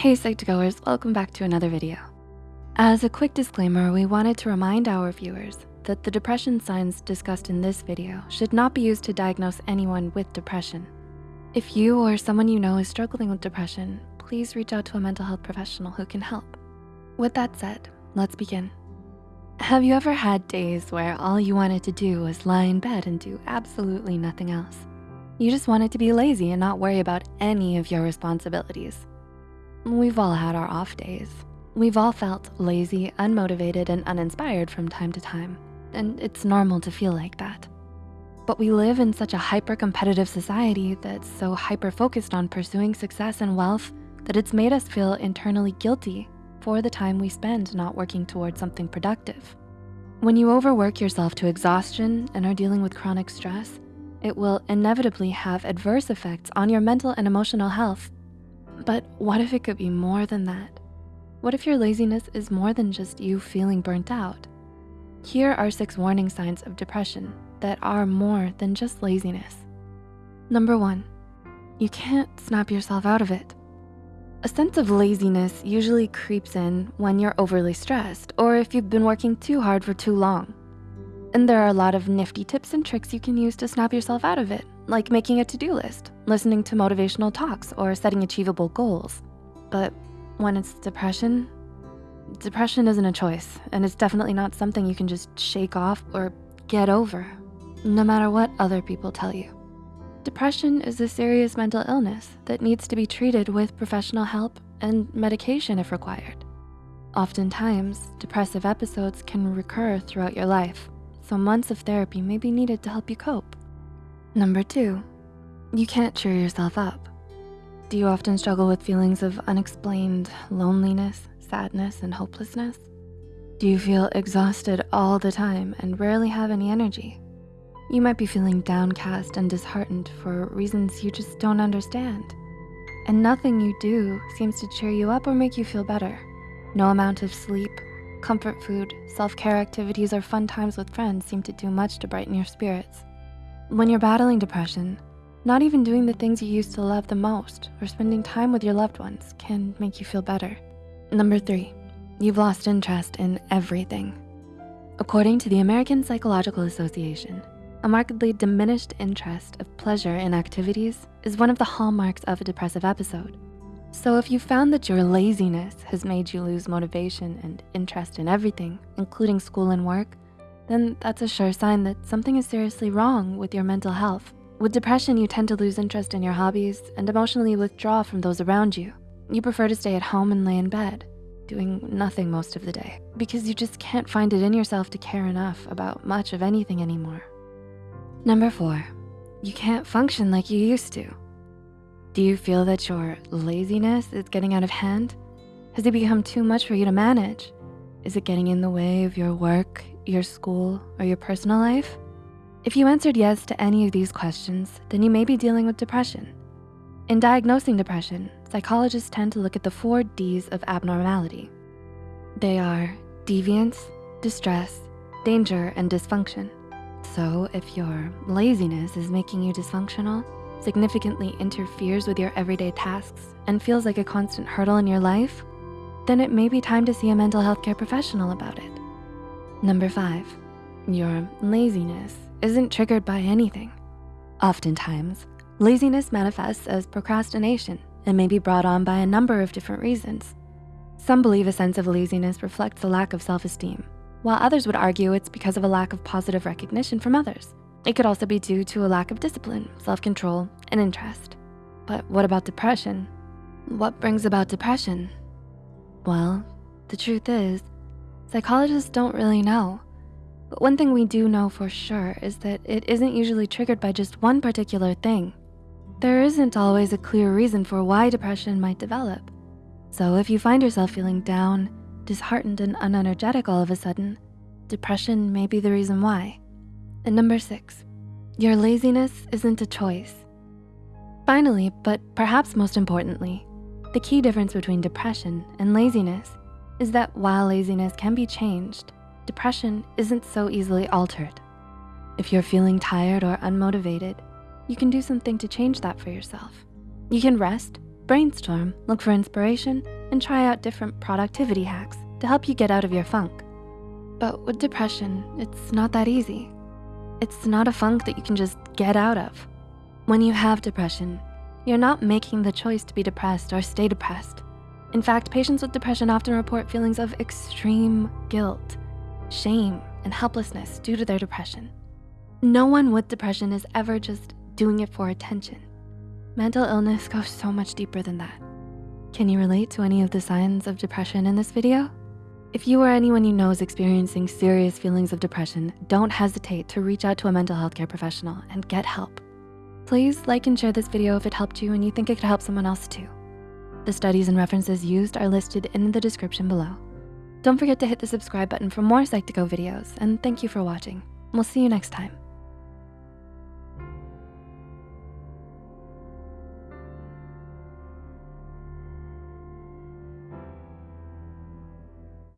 Hey Psych2Goers, welcome back to another video. As a quick disclaimer, we wanted to remind our viewers that the depression signs discussed in this video should not be used to diagnose anyone with depression. If you or someone you know is struggling with depression, please reach out to a mental health professional who can help. With that said, let's begin. Have you ever had days where all you wanted to do was lie in bed and do absolutely nothing else? You just wanted to be lazy and not worry about any of your responsibilities. We've all had our off days. We've all felt lazy, unmotivated, and uninspired from time to time, and it's normal to feel like that. But we live in such a hyper-competitive society that's so hyper-focused on pursuing success and wealth that it's made us feel internally guilty for the time we spend not working towards something productive. When you overwork yourself to exhaustion and are dealing with chronic stress, it will inevitably have adverse effects on your mental and emotional health but what if it could be more than that? What if your laziness is more than just you feeling burnt out? Here are six warning signs of depression that are more than just laziness. Number one, you can't snap yourself out of it. A sense of laziness usually creeps in when you're overly stressed or if you've been working too hard for too long. And there are a lot of nifty tips and tricks you can use to snap yourself out of it, like making a to-do list, listening to motivational talks, or setting achievable goals. But when it's depression, depression isn't a choice, and it's definitely not something you can just shake off or get over, no matter what other people tell you. Depression is a serious mental illness that needs to be treated with professional help and medication if required. Oftentimes, depressive episodes can recur throughout your life, so months of therapy may be needed to help you cope. Number two, you can't cheer yourself up. Do you often struggle with feelings of unexplained loneliness, sadness, and hopelessness? Do you feel exhausted all the time and rarely have any energy? You might be feeling downcast and disheartened for reasons you just don't understand. And nothing you do seems to cheer you up or make you feel better. No amount of sleep, comfort food, self-care activities, or fun times with friends seem to do much to brighten your spirits. When you're battling depression, not even doing the things you used to love the most or spending time with your loved ones can make you feel better. Number three, you've lost interest in everything. According to the American Psychological Association, a markedly diminished interest of pleasure in activities is one of the hallmarks of a depressive episode. So if you found that your laziness has made you lose motivation and interest in everything, including school and work, then that's a sure sign that something is seriously wrong with your mental health. With depression, you tend to lose interest in your hobbies and emotionally withdraw from those around you. You prefer to stay at home and lay in bed, doing nothing most of the day because you just can't find it in yourself to care enough about much of anything anymore. Number four, you can't function like you used to. Do you feel that your laziness is getting out of hand? Has it become too much for you to manage? Is it getting in the way of your work, your school, or your personal life? If you answered yes to any of these questions, then you may be dealing with depression. In diagnosing depression, psychologists tend to look at the four Ds of abnormality. They are deviance, distress, danger, and dysfunction. So if your laziness is making you dysfunctional, significantly interferes with your everyday tasks, and feels like a constant hurdle in your life, then it may be time to see a mental health care professional about it. Number five, your laziness isn't triggered by anything. Oftentimes, laziness manifests as procrastination and may be brought on by a number of different reasons. Some believe a sense of laziness reflects a lack of self-esteem, while others would argue it's because of a lack of positive recognition from others. It could also be due to a lack of discipline, self-control, and interest. But what about depression? What brings about depression? Well, the truth is, Psychologists don't really know. But one thing we do know for sure is that it isn't usually triggered by just one particular thing. There isn't always a clear reason for why depression might develop. So if you find yourself feeling down, disheartened, and unenergetic all of a sudden, depression may be the reason why. And number six, your laziness isn't a choice. Finally, but perhaps most importantly, the key difference between depression and laziness is that while laziness can be changed, depression isn't so easily altered. If you're feeling tired or unmotivated, you can do something to change that for yourself. You can rest, brainstorm, look for inspiration, and try out different productivity hacks to help you get out of your funk. But with depression, it's not that easy. It's not a funk that you can just get out of. When you have depression, you're not making the choice to be depressed or stay depressed. In fact, patients with depression often report feelings of extreme guilt, shame, and helplessness due to their depression. No one with depression is ever just doing it for attention. Mental illness goes so much deeper than that. Can you relate to any of the signs of depression in this video? If you or anyone you know is experiencing serious feelings of depression, don't hesitate to reach out to a mental health care professional and get help. Please like and share this video if it helped you and you think it could help someone else too. The studies and references used are listed in the description below. Don't forget to hit the subscribe button for more Psych2Go videos and thank you for watching. We'll see you next time.